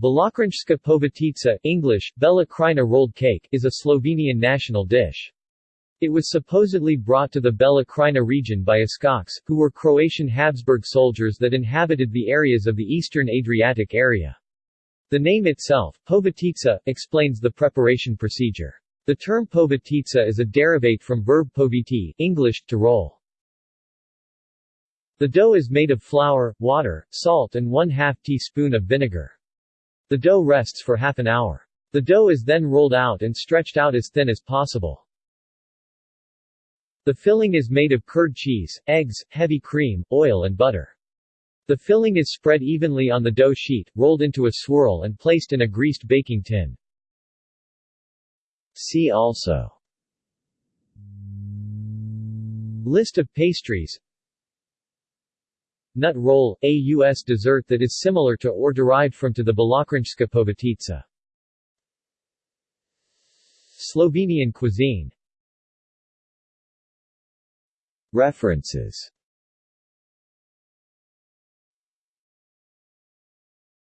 Belokranjska povitica English, Bela Krajina rolled cake is a Slovenian national dish. It was supposedly brought to the Bela Krajina region by Uskoks, who were Croatian Habsburg soldiers that inhabited the areas of the eastern Adriatic area. The name itself, povitica, explains the preparation procedure. The term povitica is a derivate from verb poviti English, to roll. The dough is made of flour, water, salt and 1 2 teaspoon of vinegar. The dough rests for half an hour. The dough is then rolled out and stretched out as thin as possible. The filling is made of curd cheese, eggs, heavy cream, oil and butter. The filling is spread evenly on the dough sheet, rolled into a swirl and placed in a greased baking tin. See also List of pastries Nut roll, a U.S. dessert that is similar to or derived from to the Belokranjska povitica. Slovenian cuisine References